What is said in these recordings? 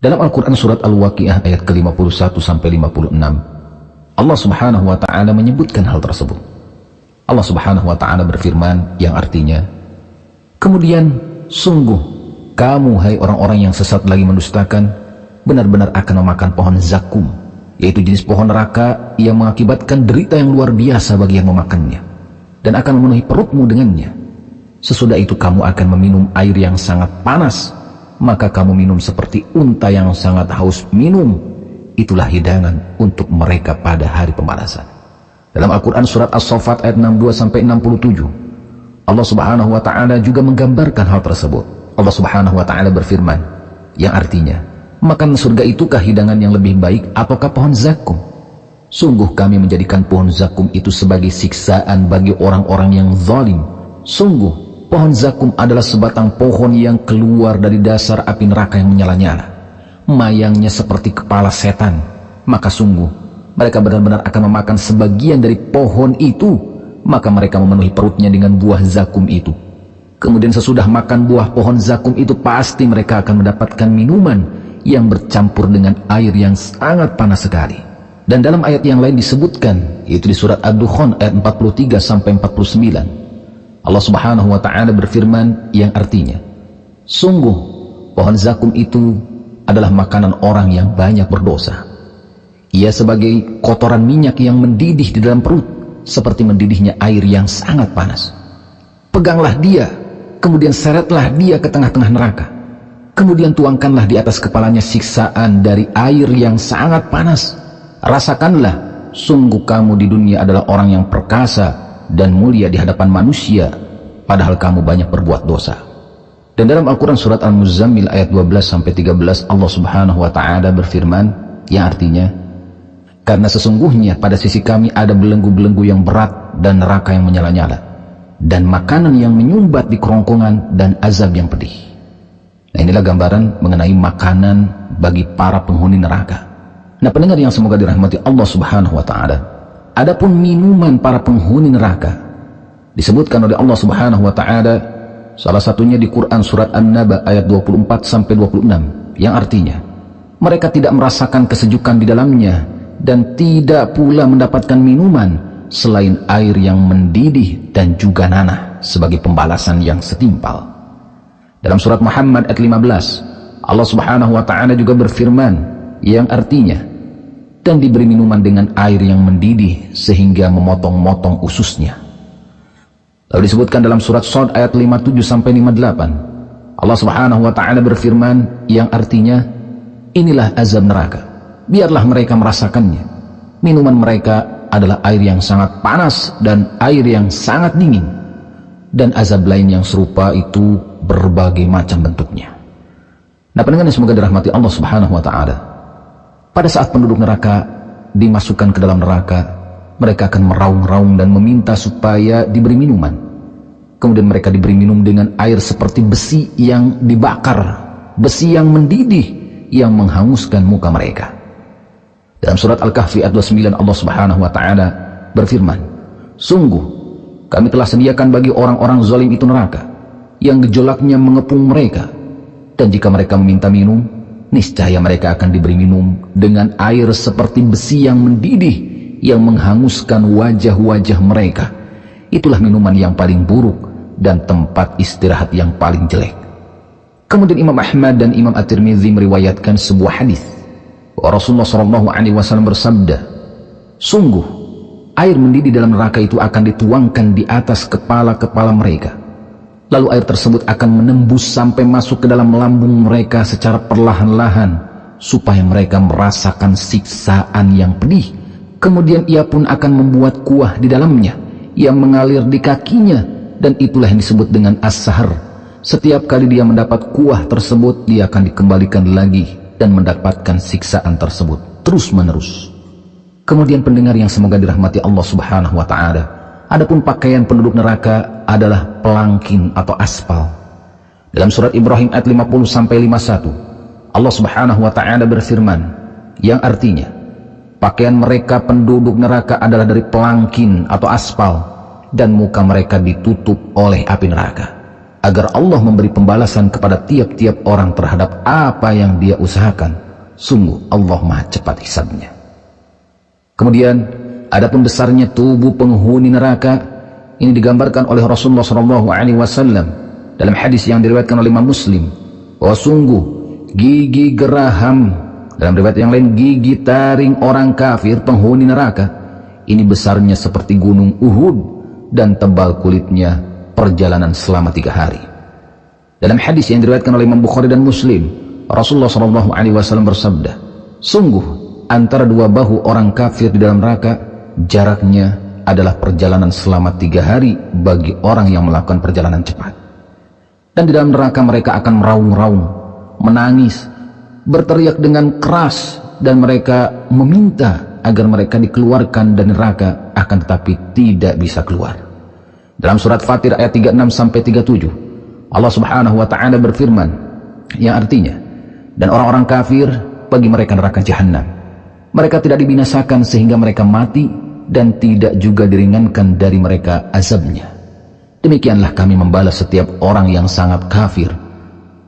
Dalam Al-Quran surat Al-Waqi'ah ayat ke-51 sampai 56, Allah subhanahu wa ta'ala menyebutkan hal tersebut. Allah subhanahu wa ta'ala berfirman yang artinya, Kemudian, sungguh, kamu hai orang-orang yang sesat lagi mendustakan, benar-benar akan memakan pohon zakum, yaitu jenis pohon neraka yang mengakibatkan derita yang luar biasa bagi yang memakannya, dan akan memenuhi perutmu dengannya. Sesudah itu kamu akan meminum air yang sangat panas, maka kamu minum seperti unta yang sangat haus minum. Itulah hidangan untuk mereka pada hari pembalasan. Dalam Al-Quran surat As-Sofat ayat 62-67, Allah subhanahu wa ta'ala juga menggambarkan hal tersebut. Allah subhanahu wa ta'ala berfirman, yang artinya, Makan surga itukah hidangan yang lebih baik ataukah pohon zakum? Sungguh kami menjadikan pohon zakum itu sebagai siksaan bagi orang-orang yang zalim. Sungguh, pohon zakum adalah sebatang pohon yang keluar dari dasar api neraka yang menyala-nyala. Mayangnya seperti kepala setan. Maka sungguh, mereka benar-benar akan memakan sebagian dari pohon itu. Maka mereka memenuhi perutnya dengan buah zakum itu. Kemudian sesudah makan buah pohon zakum itu pasti mereka akan mendapatkan minuman yang bercampur dengan air yang sangat panas sekali. Dan dalam ayat yang lain disebutkan, yaitu di surat Ad-Dukhan ayat 43 sampai 49. Allah Subhanahu wa taala berfirman yang artinya, sungguh pohon zakum itu adalah makanan orang yang banyak berdosa. Ia sebagai kotoran minyak yang mendidih di dalam perut, seperti mendidihnya air yang sangat panas. Peganglah dia, kemudian seretlah dia ke tengah-tengah neraka Kemudian tuangkanlah di atas kepalanya siksaan dari air yang sangat panas. Rasakanlah, sungguh kamu di dunia adalah orang yang perkasa dan mulia di hadapan manusia, padahal kamu banyak berbuat dosa. Dan dalam Al-Quran surat Al-Muzammil ayat 12-13 Allah subhanahu wa ta'ala berfirman yang artinya Karena sesungguhnya pada sisi kami ada belenggu-belenggu yang berat dan neraka yang menyala-nyala dan makanan yang menyumbat di kerongkongan dan azab yang pedih. Nah inilah gambaran mengenai makanan bagi para penghuni neraka. Nah pendengar yang semoga dirahmati Allah subhanahu wa ta'ala. Adapun minuman para penghuni neraka. Disebutkan oleh Allah subhanahu wa ta'ala. Salah satunya di Quran surat An-Naba ayat 24 sampai 26. Yang artinya. Mereka tidak merasakan kesejukan di dalamnya. Dan tidak pula mendapatkan minuman. Selain air yang mendidih dan juga nanah. Sebagai pembalasan yang setimpal. Dalam surat Muhammad ayat 15, Allah Subhanahu wa taala juga berfirman yang artinya dan diberi minuman dengan air yang mendidih sehingga memotong-motong ususnya. Lalu disebutkan dalam surat Sod ayat 57 sampai 58. Allah Subhanahu wa taala berfirman yang artinya inilah azab neraka. Biarlah mereka merasakannya. Minuman mereka adalah air yang sangat panas dan air yang sangat dingin. Dan azab lain yang serupa itu berbagai macam bentuknya. Nah pendengar semoga dirahmati Allah subhanahu wa ta'ala. Pada saat penduduk neraka dimasukkan ke dalam neraka, mereka akan meraung-raung dan meminta supaya diberi minuman. Kemudian mereka diberi minum dengan air seperti besi yang dibakar, besi yang mendidih, yang menghanguskan muka mereka. Dalam surat Al-Kahfi ayat 29 Allah subhanahu wa ta'ala berfirman, Sungguh, kami telah sediakan bagi orang-orang zalim itu neraka yang gejolaknya mengepung mereka. Dan jika mereka meminta minum, niscaya mereka akan diberi minum dengan air seperti besi yang mendidih, yang menghanguskan wajah-wajah mereka. Itulah minuman yang paling buruk dan tempat istirahat yang paling jelek. Kemudian Imam Ahmad dan Imam At-Tirmidzi meriwayatkan sebuah hadis. Rasulullah SAW bersabda, Sungguh, air mendidih dalam neraka itu akan dituangkan di atas kepala-kepala mereka Lalu air tersebut akan menembus sampai masuk ke dalam lambung mereka secara perlahan-lahan supaya mereka merasakan siksaan yang pedih. Kemudian ia pun akan membuat kuah di dalamnya yang mengalir di kakinya dan itulah yang disebut dengan as-sahar. Setiap kali dia mendapat kuah tersebut dia akan dikembalikan lagi dan mendapatkan siksaan tersebut terus menerus. Kemudian pendengar yang semoga dirahmati Allah Subhanahu wa taala Adapun pakaian penduduk neraka adalah pelangkin atau aspal. Dalam surat Ibrahim ayat 50 sampai 51, Allah Subhanahu wa taala berfirman yang artinya pakaian mereka penduduk neraka adalah dari pelangkin atau aspal dan muka mereka ditutup oleh api neraka. agar Allah memberi pembalasan kepada tiap-tiap orang terhadap apa yang dia usahakan. Sungguh Allah maha cepat hisabnya. Kemudian, adapun besarnya tubuh penghuni neraka, ini digambarkan oleh Rasulullah SAW dalam hadis yang diriwayatkan oleh Imam Muslim, bahwa sungguh gigi geraham, dalam riwayat yang lain gigi taring orang kafir penghuni neraka, ini besarnya seperti gunung Uhud dan tebal kulitnya perjalanan selama tiga hari. Dalam hadis yang diriwayatkan oleh Imam Bukhari dan Muslim, Rasulullah SAW bersabda, Sungguh antara dua bahu orang kafir di dalam neraka, jaraknya adalah perjalanan selama tiga hari bagi orang yang melakukan perjalanan cepat. Dan di dalam neraka mereka akan meraung-raung, menangis, berteriak dengan keras, dan mereka meminta agar mereka dikeluarkan dari neraka, akan tetapi tidak bisa keluar. Dalam surat Fatir ayat 36 sampai 37, Allah Subhanahu wa taala berfirman yang artinya, dan orang-orang kafir bagi mereka neraka jahanam. Mereka tidak dibinasakan sehingga mereka mati dan tidak juga diringankan dari mereka azabnya. Demikianlah kami membalas setiap orang yang sangat kafir.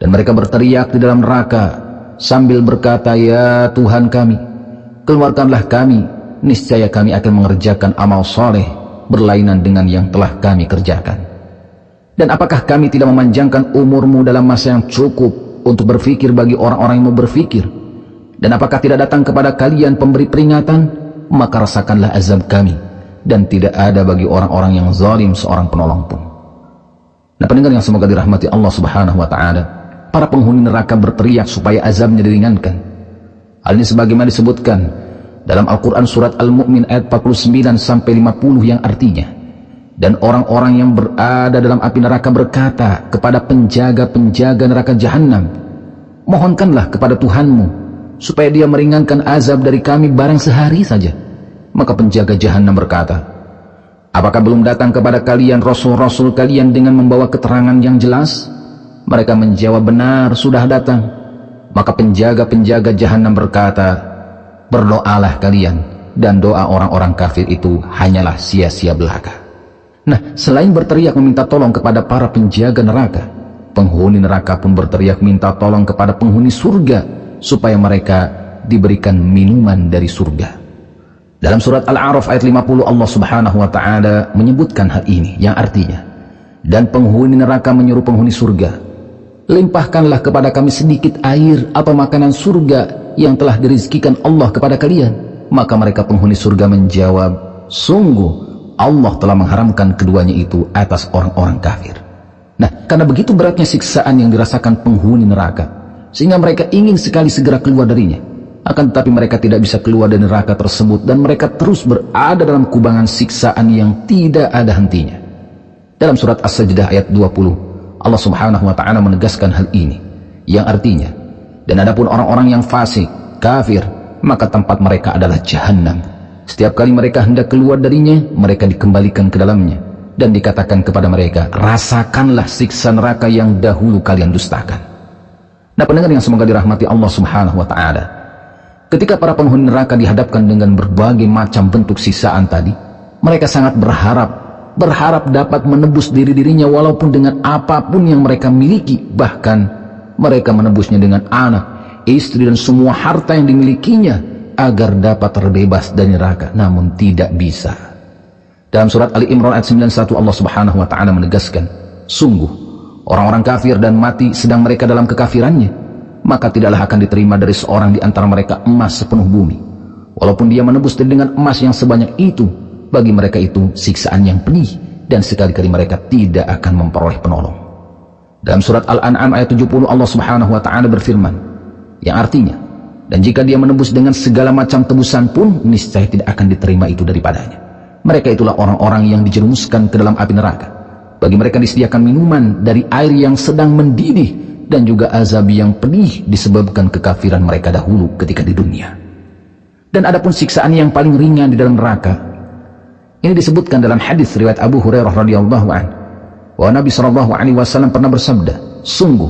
Dan mereka berteriak di dalam neraka sambil berkata, Ya Tuhan kami, keluarkanlah kami, niscaya kami akan mengerjakan amal soleh berlainan dengan yang telah kami kerjakan. Dan apakah kami tidak memanjangkan umurmu dalam masa yang cukup untuk berfikir bagi orang-orang yang mau berfikir? Dan apakah tidak datang kepada kalian pemberi peringatan? Maka rasakanlah azab kami. Dan tidak ada bagi orang-orang yang zalim seorang penolong pun. Nah pendengar yang semoga dirahmati Allah subhanahu wa ta'ala. Para penghuni neraka berteriak supaya azabnya diringankan. Hal ini sebagaimana disebutkan dalam Al-Quran surat Al-Mu'min ayat 49 sampai 50 yang artinya dan orang-orang yang berada dalam api neraka berkata kepada penjaga-penjaga neraka jahanam mohonkanlah kepada Tuhanmu supaya dia meringankan azab dari kami barang sehari saja. Maka penjaga jahanam berkata apakah belum datang kepada kalian rasul-rasul kalian dengan membawa keterangan yang jelas? Mereka menjawab benar sudah datang. Maka penjaga-penjaga jahanam berkata berdoalah kalian dan doa orang-orang kafir itu hanyalah sia-sia belaka. Nah, selain berteriak meminta tolong kepada para penjaga neraka, penghuni neraka pun berteriak minta tolong kepada penghuni surga supaya mereka diberikan minuman dari surga. Dalam surat Al-A'raf ayat 50 Allah Subhanahu wa taala menyebutkan hal ini yang artinya dan penghuni neraka menyuruh penghuni surga, limpahkanlah kepada kami sedikit air atau makanan surga yang telah dirizkikan Allah kepada kalian maka mereka penghuni surga menjawab sungguh Allah telah mengharamkan keduanya itu atas orang-orang kafir nah karena begitu beratnya siksaan yang dirasakan penghuni neraka sehingga mereka ingin sekali segera keluar darinya akan tetapi mereka tidak bisa keluar dari neraka tersebut dan mereka terus berada dalam kubangan siksaan yang tidak ada hentinya dalam surat As-Sajdah ayat 20 Allah subhanahu wa ta'ala menegaskan hal ini yang artinya dan adapun orang-orang yang fasik, kafir, maka tempat mereka adalah jahanam. Setiap kali mereka hendak keluar darinya, mereka dikembalikan ke dalamnya. Dan dikatakan kepada mereka, rasakanlah siksa neraka yang dahulu kalian dustakan. Nah pendengar yang semoga dirahmati Allah subhanahu wa ta'ala. Ketika para penghuni neraka dihadapkan dengan berbagai macam bentuk sisaan tadi, mereka sangat berharap, berharap dapat menebus diri-dirinya walaupun dengan apa pun yang mereka miliki, bahkan mereka menebusnya dengan anak, istri dan semua harta yang dimilikinya agar dapat terbebas dari neraka, namun tidak bisa. Dalam surat Ali Imran ayat 91 Allah Subhanahu wa taala menegaskan, sungguh orang-orang kafir dan mati sedang mereka dalam kekafirannya, maka tidaklah akan diterima dari seorang di antara mereka emas sepenuh bumi. Walaupun dia menebus dengan emas yang sebanyak itu, bagi mereka itu siksaan yang pedih dan sekali-kali mereka tidak akan memperoleh penolong. Dalam surat Al-An'am ayat 70 Allah Subhanahu wa taala berfirman yang artinya dan jika dia menebus dengan segala macam tebusan pun niscaya tidak akan diterima itu daripadanya. Mereka itulah orang-orang yang dijerumuskan ke dalam api neraka. Bagi mereka disediakan minuman dari air yang sedang mendidih dan juga azab yang pedih disebabkan kekafiran mereka dahulu ketika di dunia. Dan adapun siksaan yang paling ringan di dalam neraka ini disebutkan dalam hadis riwayat Abu Hurairah radhiyallahu anhu bahwa Nabi Shallallahu Alaihi Wasallam pernah bersabda, sungguh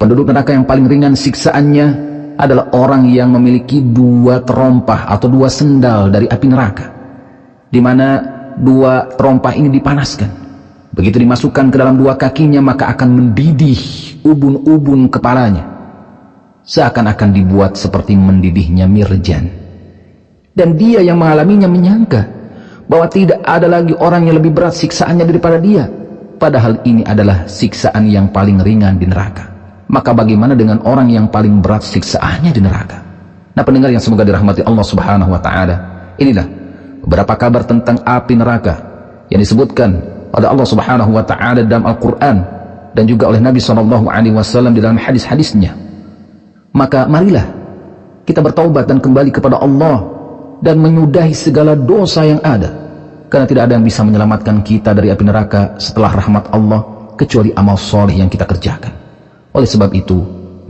penduduk neraka yang paling ringan siksaannya adalah orang yang memiliki dua terompah atau dua sendal dari api neraka, di mana dua terompah ini dipanaskan Begitu dimasukkan ke dalam dua kakinya maka akan mendidih ubun-ubun kepalanya. Seakan-akan dibuat seperti mendidihnya mirjan. Dan dia yang mengalaminya menyangka bahwa tidak ada lagi orang yang lebih berat siksaannya daripada dia. Padahal ini adalah siksaan yang paling ringan di neraka. Maka bagaimana dengan orang yang paling berat siksaannya di neraka? Nah pendengar yang semoga dirahmati Allah subhanahu wa ta'ala. Inilah beberapa kabar tentang api neraka yang disebutkan oleh Allah Subhanahu wa taala dalam Al-Qur'an dan juga oleh Nabi sallallahu alaihi wasallam di dalam hadis-hadisnya. Maka marilah kita bertaubat dan kembali kepada Allah dan menyudahi segala dosa yang ada. Karena tidak ada yang bisa menyelamatkan kita dari api neraka setelah rahmat Allah kecuali amal soleh yang kita kerjakan. Oleh sebab itu,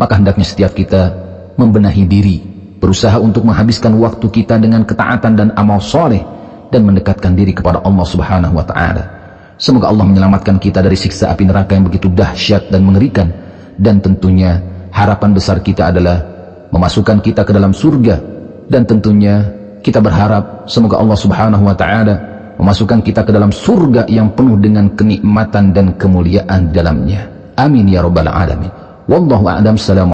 maka hendaknya setiap kita membenahi diri, berusaha untuk menghabiskan waktu kita dengan ketaatan dan amal soleh dan mendekatkan diri kepada Allah Subhanahu wa taala. Semoga Allah menyelamatkan kita dari siksa api neraka yang begitu dahsyat dan mengerikan. Dan tentunya harapan besar kita adalah memasukkan kita ke dalam surga. Dan tentunya kita berharap semoga Allah subhanahu wa ta'ala memasukkan kita ke dalam surga yang penuh dengan kenikmatan dan kemuliaan dalamnya. Amin ya rabbal alamin. Wallahu a'lam.